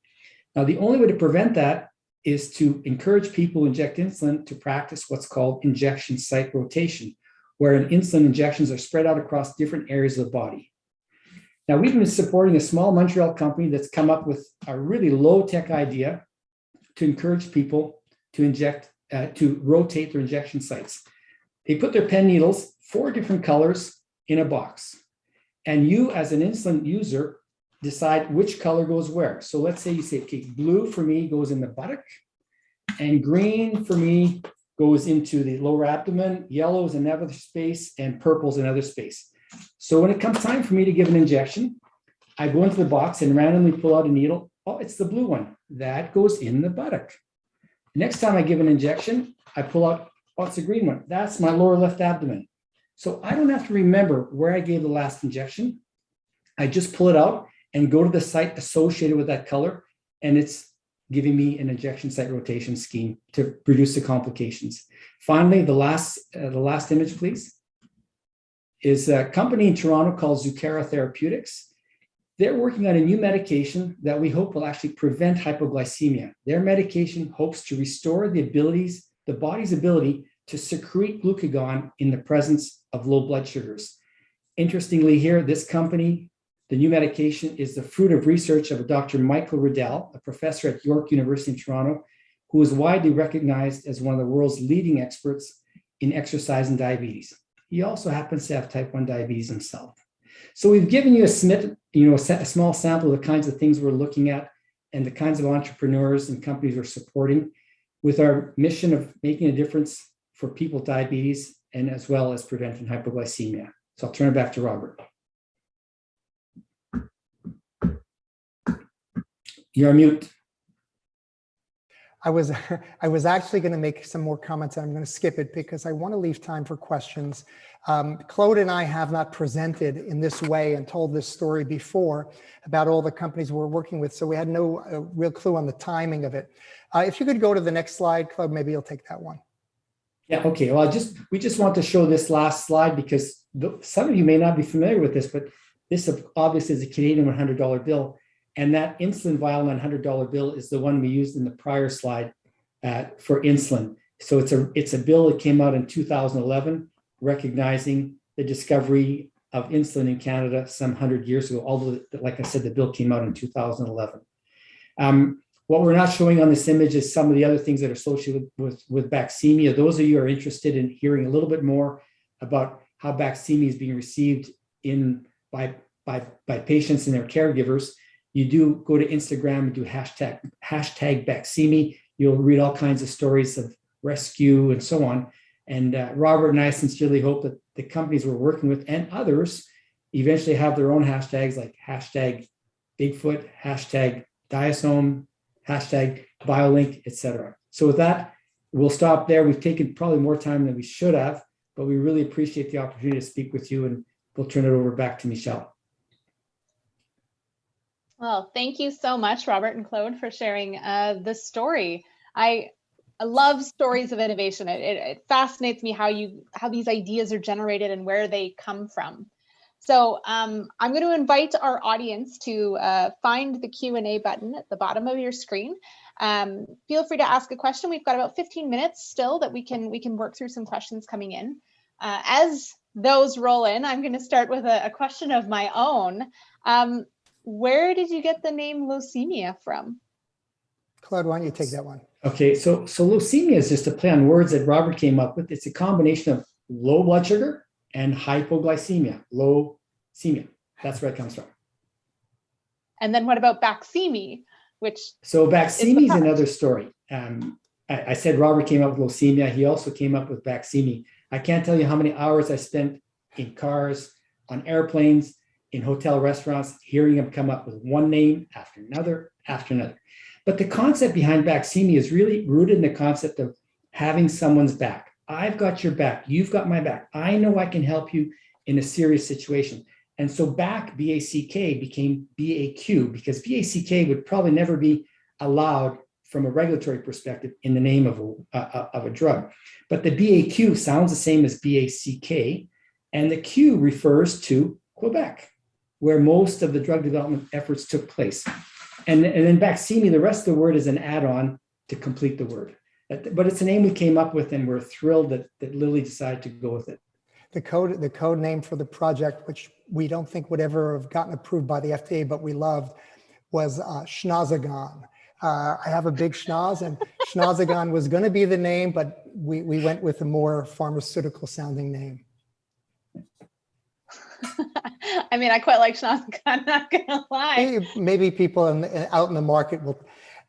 Now, the only way to prevent that is to encourage people who inject insulin to practice what's called injection site rotation, where insulin injections are spread out across different areas of the body. Now, we've been supporting a small Montreal company that's come up with a really low-tech idea to encourage people to inject, uh, to rotate their injection sites. They put their pen needles, four different colors, in a box. And you, as an insulin user, decide which color goes where. So let's say you say, okay, blue for me goes in the buttock, and green for me goes into the lower abdomen, yellow is another space, and purple is another space. So when it comes time for me to give an injection, I go into the box and randomly pull out a needle. Oh, it's the blue one. That goes in the buttock. Next time I give an injection, I pull out, oh, it's a green one. That's my lower left abdomen. So I don't have to remember where I gave the last injection. I just pull it out and go to the site associated with that color, and it's giving me an injection site rotation scheme to reduce the complications. Finally, the last, uh, the last image, please is a company in Toronto called Zucara Therapeutics. They're working on a new medication that we hope will actually prevent hypoglycemia. Their medication hopes to restore the abilities, the body's ability to secrete glucagon in the presence of low blood sugars. Interestingly here, this company, the new medication is the fruit of research of a Dr. Michael Riddell, a professor at York University in Toronto, who is widely recognized as one of the world's leading experts in exercise and diabetes. He also happens to have type 1 diabetes himself. So we've given you a, you know, a small sample of the kinds of things we're looking at and the kinds of entrepreneurs and companies we're supporting with our mission of making a difference for people with diabetes and as well as preventing hypoglycemia. So I'll turn it back to Robert. You're on mute. I was I was actually going to make some more comments I'm going to skip it because I want to leave time for questions. Um, Claude and I have not presented in this way and told this story before about all the companies we're working with, so we had no uh, real clue on the timing of it. Uh, if you could go to the next slide, Claude, maybe you'll take that one. Yeah, okay. Well, I just we just want to show this last slide because the, some of you may not be familiar with this, but this obviously is a Canadian $100 bill. And that insulin vial $100 bill is the one we used in the prior slide uh, for insulin. So it's a it's a bill that came out in 2011, recognizing the discovery of insulin in Canada some 100 years ago, although, like I said, the bill came out in 2011. Um, what we're not showing on this image is some of the other things that are associated with, with Baqsimi. Those of you who are interested in hearing a little bit more about how Baqsimi is being received in by, by, by patients and their caregivers, you do go to Instagram and do hashtag, hashtag Baqsimi. You'll read all kinds of stories of rescue and so on. And uh, Robert and I sincerely hope that the companies we're working with and others eventually have their own hashtags like hashtag Bigfoot, hashtag Diasome, hashtag Biolinq, etc. So with that, we'll stop there. We've taken probably more time than we should have, but we really appreciate the opportunity to speak with you and we'll turn it over back to Michelle. Well, thank you so much, Robert and Claude, for sharing uh, the story. I, love stories of innovation. It, it, it fascinates me how you how these ideas are generated and where they come from. So um, I'm going to invite our audience to uh, find the Q&A button at the bottom of your screen. Um, feel free to ask a question. We've got about 15 minutes still that we can we can work through some questions coming in. Uh, as those roll in, I'm going to start with a, a question of my own. Um, where did you get the name Locemia from? Claude, why don't you take that one? Okay, so so Locemia is just a play on words that Robert came up with. It's a combination of low blood sugar and hypoglycemia, low cemia. That's where it comes from. And then what about Baqsimi, which So Baqsimi is another story. Um, I, I, said Robert came up with Locemia. He also came up with Baqsimi. I can't tell you how many hours I spent in cars, on airplanes, in hotel restaurants, hearing him come up with one name after another after another. But the concept behind Baqsimi is really rooted in the concept of having someone's back. I've got your back. You've got my back. I know I can help you in a serious situation. And so back BACK became BAQ because BACK would probably never be allowed from a regulatory perspective in the name of a, uh, of a drug. But the BAQ sounds the same as BACK, and the Q refers to Quebec, where most of the drug development efforts took place. And, and then Baqsimi, the rest of the word is an add-on to complete the word. But it's a name we came up with and we're thrilled that, that Lilly decided to go with it. The code, the code name for the project, which we don't think would ever have gotten approved by the FDA, but we loved, was uh, Schnozagon. Uh, I have a big schnoz and Schnozagon was going to be the name, but we, we went with a more pharmaceutical sounding name. I mean, I quite like Schnozagon, I'm not to lie. Maybe, maybe people in, out in the market will,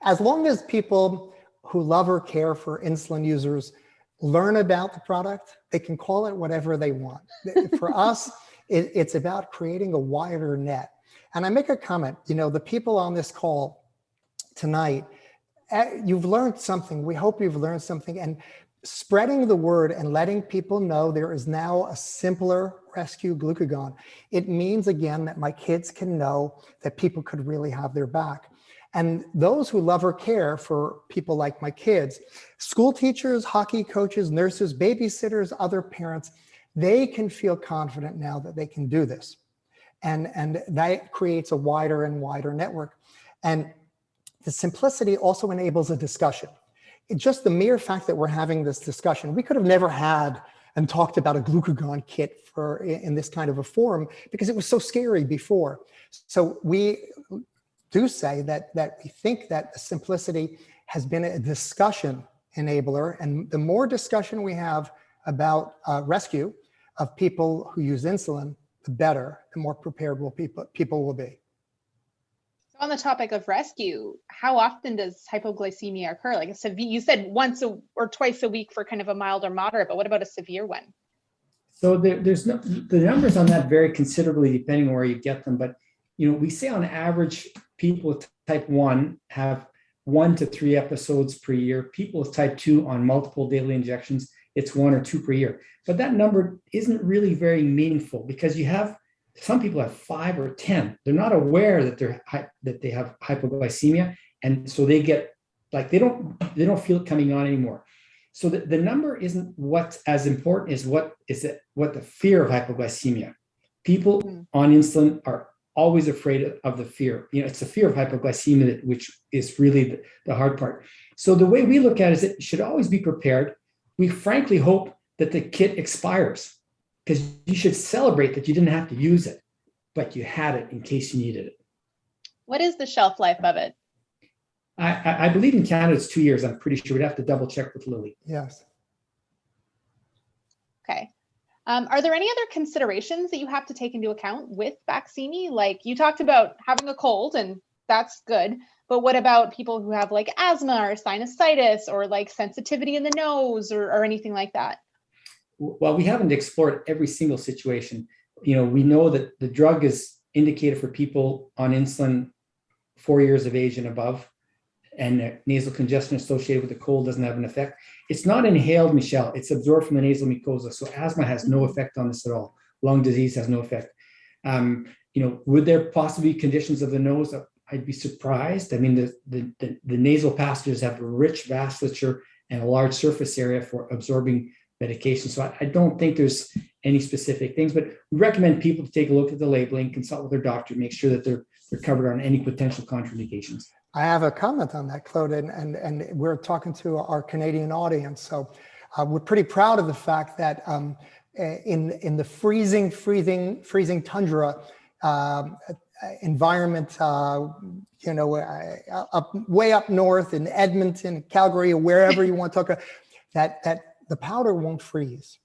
as long as people who love or care for insulin users learn about the product, they can call it whatever they want. For us, it, it's about creating a wider net. And I make a comment, you know, the people on this call tonight, eh, you've learned something. We hope you've learned something and spreading the word and letting people know there is now a simpler rescue glucagon. It means again that my kids can know that people could really have their back. And those who love or care for people like my kids, school teachers, hockey coaches, nurses, babysitters, other parents, they can feel confident now that they can do this. And, and that creates a wider and wider network. And the simplicity also enables a discussion. Just the mere fact that we're having this discussion, we could have never had and talked about a glucagon kit for in this kind of a forum because it was so scary before. So we do say that, that we think that simplicity has been a discussion enabler. And the more discussion we have about uh, rescue of people who use insulin, the better, the more prepared will people, people will be. On the topic of rescue, how often does hypoglycemia occur? Like a severe, you said once a, or twice a week for kind of a mild or moderate, but what about a severe one? So there, there's no, the numbers on that vary considerably depending on where you get them. But, you know, we say on average, people with type 1 have one to three episodes per year. People with type 2 on multiple daily injections it's one or two per year. But that number isn't really very meaningful because you have some people have five or 10. They're not aware that they're that they have hypoglycemia. And so they get like they don't they don't feel it coming on anymore. So the, the number isn't what's as important as what is it what the fear of hypoglycemia. People Mm. on insulin are always afraid of- of the fear. You know, it's the fear of hypoglycemia that, which is really the, the hard part. So the way we look at it is it should always be prepared. We frankly hope that the kit expires because you should celebrate that you didn't have to use it, but you had it in case you needed it. What is the shelf life of it? I, I, I believe in Canada it's two years. I'm pretty sure we'd have to double check with Lilly. Yes. Okay. Um, are there any other considerations that you have to take into account with Baqsimi? Like you talked about having a cold and that's good, but what about people who have like asthma or sinusitis or like sensitivity in the nose or, or anything like that? Well, we haven't explored every single situation. You know, we know that the drug is indicated for people on insulin four years of age and above, and nasal congestion associated with the cold doesn't have an effect. It's not inhaled, Michelle. It's absorbed from the nasal mucosa. So asthma has no effect on this at all. Lung disease has no effect. Um, you know, would there possibly be conditions of the nose? I'd be surprised. I mean, the, the, the, the nasal passages have rich vasculature and a large surface area for absorbing medication. So I, I don't think there's any specific things, but we recommend people to take a look at the labeling, consult with their doctor, make sure that they're they're covered on any potential contraindications. I have a comment on that, Claude, and, and, and we're talking to our Canadian audience. So uh, we're pretty proud of the fact that um, in, in the freezing, freezing, freezing tundra um, environment, uh, you know, uh, up way up north in Edmonton, Calgary, wherever you want to talk, that, that the powder won't freeze.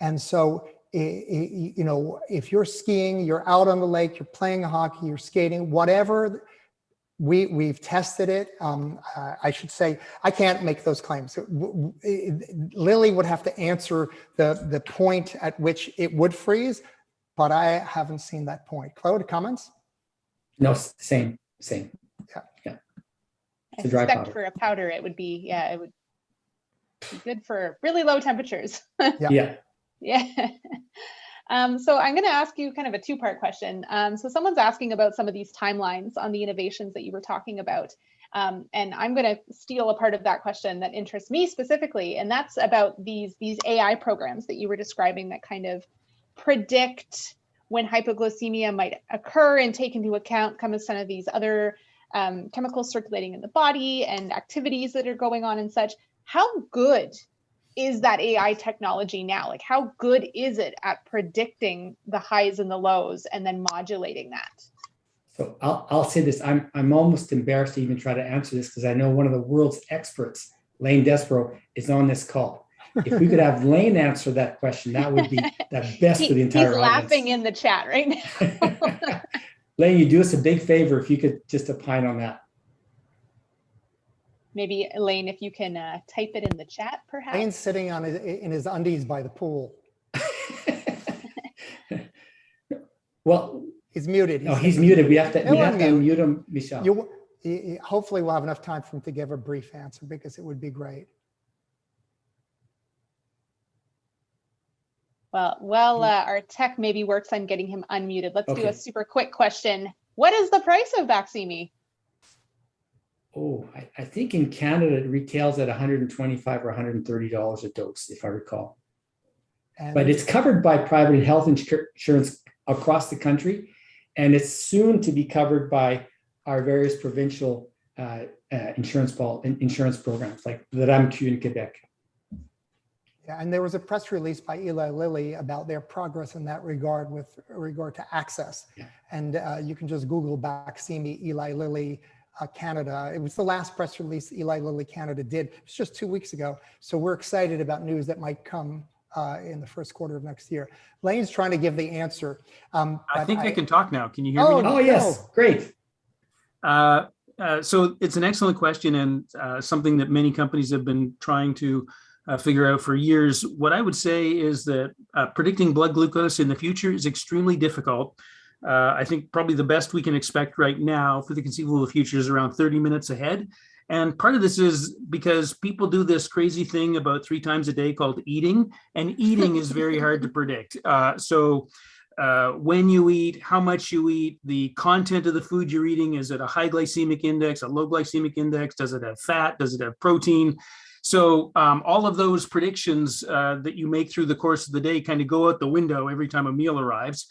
And so you know, if you're skiing, you're out on the lake, you're playing hockey, you're skating, whatever, we, we've tested it. Um, I should say, I can't make those claims. Lilly would have to answer the, the point at which it would freeze, but I haven't seen that point. Claude, comments? No, same, same. Yeah. Yeah. I It's a dry suspect powder. for a powder, it would be, yeah, it would be good for really low temperatures. Yeah. Yeah. Yeah. Um, so I'm going to ask you kind of a two-part question. Um, so someone's asking about some of these timelines on the innovations that you were talking about. Um, and I'm going to steal a part of that question that interests me specifically, and that's about these these AI programs that you were describing that kind of predict when hypoglycemia might occur and take into account kind of some of these other um, chemicals circulating in the body and activities that are going on and such. How good is that AI technology now? Like, how good is it at predicting the highs and the lows and then modulating that? So I'll, I'll say this, I'm, I'm almost embarrassed to even try to answer this because I know one of the world's experts, Lane Desborough, is on this call. If we could have Lane answer that question, that would be the best He- for the entire he's laughing in the chat right now. Lane, you do us a big favor if you could just opine on that. Maybe Elaine, if you can uh, type it in the chat, perhaps. Elaine's sitting on his, in his undies by the pool. Well, He's muted. no, he's muted. We have to, we He'll have to unmute. unmute him, Michelle. You, y- y- hopefully we'll have enough time for him to give a brief answer because it would be great. Well, well, uh, our tech maybe works on getting him unmuted. Let's do a super quick question. What is the price of Baqsimi? Oh, I, I think in Canada it retails at 125 or 130 dollars a dose, if I recall. And But it's covered by private health insurance across the country, and it's soon to be covered by our various provincial uh, uh, insurance ball insurance programs like the RAMQ in Quebec. Yeah, and there was a press release by Eli Lilly about their progress in that regard with regard to access. Yeah. And uh, you can just Google Baqsimi Eli Lilly uh, Canada. It was the last press release Eli Lilly Canada did. It's just two weeks ago. So we're excited about news that might come uh, in the first quarter of next year. Lane's trying to give the answer. Um, I think I can talk now. Can you hear Oh, me? Oh, yes, great. Uh, uh, so it's an excellent question and uh, something that many companies have been trying to uh, figure out for years. What I would say is that uh, predicting blood glucose in the future is extremely difficult. Uh, I think probably the best we can expect right now for the conceivable future is around 30 minutes ahead. And part of this is because people do this crazy thing about three times a day called eating, and eating is very hard to predict. Uh, so uh, when you eat, how much you eat, the content of the food you're eating, is it a high glycemic index, a low glycemic index, does it have fat, does it have protein? So um, all of those predictions uh, that you make through the course of the day kind of go out the window every time a meal arrives.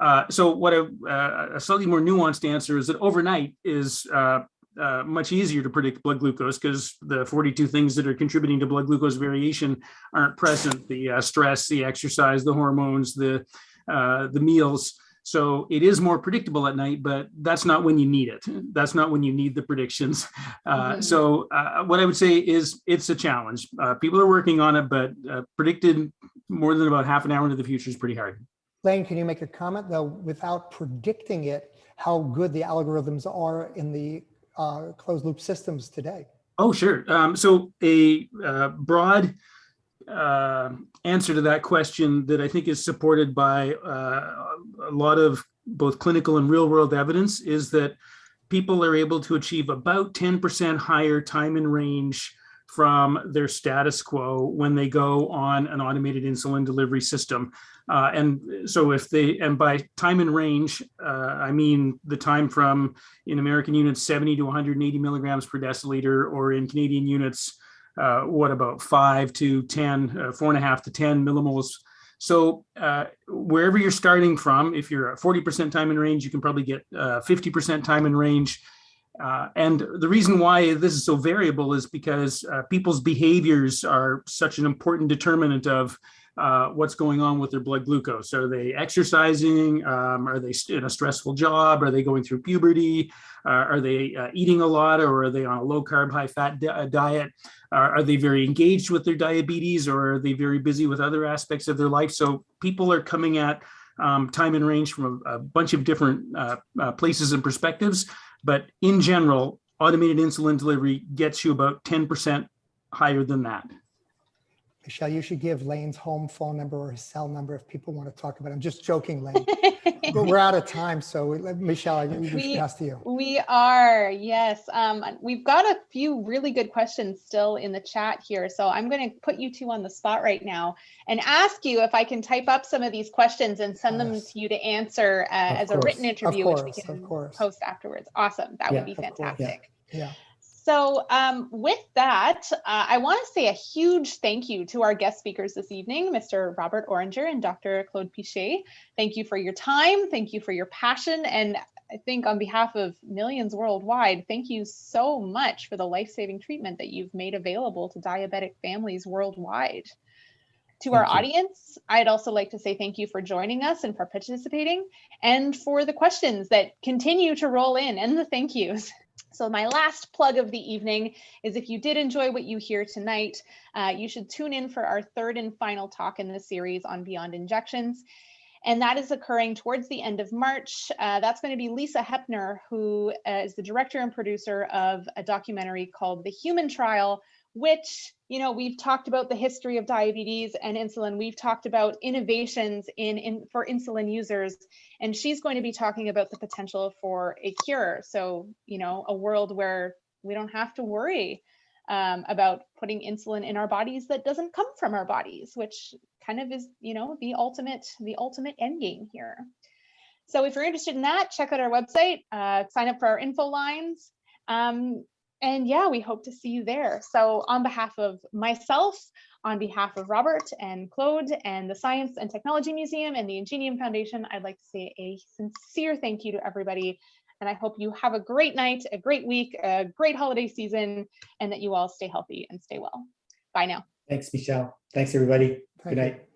Uh, so what a, uh, a slightly more nuanced answer is that overnight is uh, uh, much easier to predict blood glucose because the 42 things that are contributing to blood glucose variation aren't present, the uh, stress, the exercise, the hormones, the, uh, the meals. So it is more predictable at night, but that's not when you need it. That's not when you need the predictions. Uh, Mhm. So uh, what I would say is it's a challenge. Uh, people are working on it, but uh, predicted more than about half an hour into the future is pretty hard. Lane, can you make a comment though, without predicting it, how good the algorithms are in the uh, closed loop systems today? Oh, sure. Um, so a uh, broad uh, answer to that question that I think is supported by uh, a lot of both clinical and real world evidence is that people are able to achieve about 10% higher time in range from their status quo when they go on an automated insulin delivery system. Uh, and so if they, and by time and range, uh, I mean the time from in American units, 70 to 180 milligrams per deciliter, or in Canadian units, uh, what about five to 10, uh, four and a half to 10 millimoles. So uh, wherever you're starting from, if you're at 40% time in range, you can probably get 50% time in range. Uh, and the reason why this is so variable is because uh, people's behaviors are such an important determinant of uh, what's going on with their blood glucose. Are they exercising? Um, are they in a stressful job? Are they going through puberty? Uh, are they uh, eating a lot or are they on a low carb, high fat di uh, diet? are they very engaged with their diabetes or are they very busy with other aspects of their life? So people are coming at um, time and range from a, a bunch of different uh, places and perspectives. But in general, automated insulin delivery gets you about 10% higher than that. Michelle, you should give Lane's home phone number or his cell number if people want to talk about it. I'm just joking, Lane. but we're out of time. So we- let- Michelle, we should We- pass to you. We are, yes. Um, we've got a few really good questions still in the chat here. So I'm going to put you two on the spot right now and ask you if I can type up some of these questions and send them to you to answer uh, as a written course, interview, which we can post afterwards. Awesome. That Yeah, would be course, yeah. fantastic. Yeah. So um, with that, uh, I want to say a huge thank you to our guest speakers this evening, Mr. Robert Oringer and Dr. Claude Piché. Thank you for your time. Thank you for your passion. And I think on behalf of millions worldwide, thank you so much for the life-saving treatment that you've made available to diabetic families worldwide. To our you. audience, I'd also like to say thank you for joining us and for participating and for the questions that continue to roll in and the thank yous. So my last plug of the evening is if you did enjoy what you hear tonight, uh, you should tune in for our third and final talk in the series on Beyond Injections. And that is occurring towards the end of March. Uh, that's going to be Lisa Hepner, who uh, is the director and producer of a documentary called The Human Trial, which, you know, we've talked about the history of diabetes and insulin. We've talked about innovations in, in for insulin users and she's going to be talking about the potential for a cure. So, you know, a world where we don't have to worry um, about putting insulin in our bodies that doesn't come from our bodies, which kind of is, you know, the ultimate, the ultimate end game here. So if you're interested in that, check out our website, uh, sign up for our info lines. Um, and yeah, we hope to see you there. So on behalf of myself, on behalf of Robert and Claude and the Science and Technology Museum and the Ingenium Foundation, I'd like to say a sincere thank you to everybody. And I hope you have a great night, a great week, a great holiday season, and that you all stay healthy and stay well. Bye now. Thanks, Michelle. Thanks, everybody. Thank Good you. night.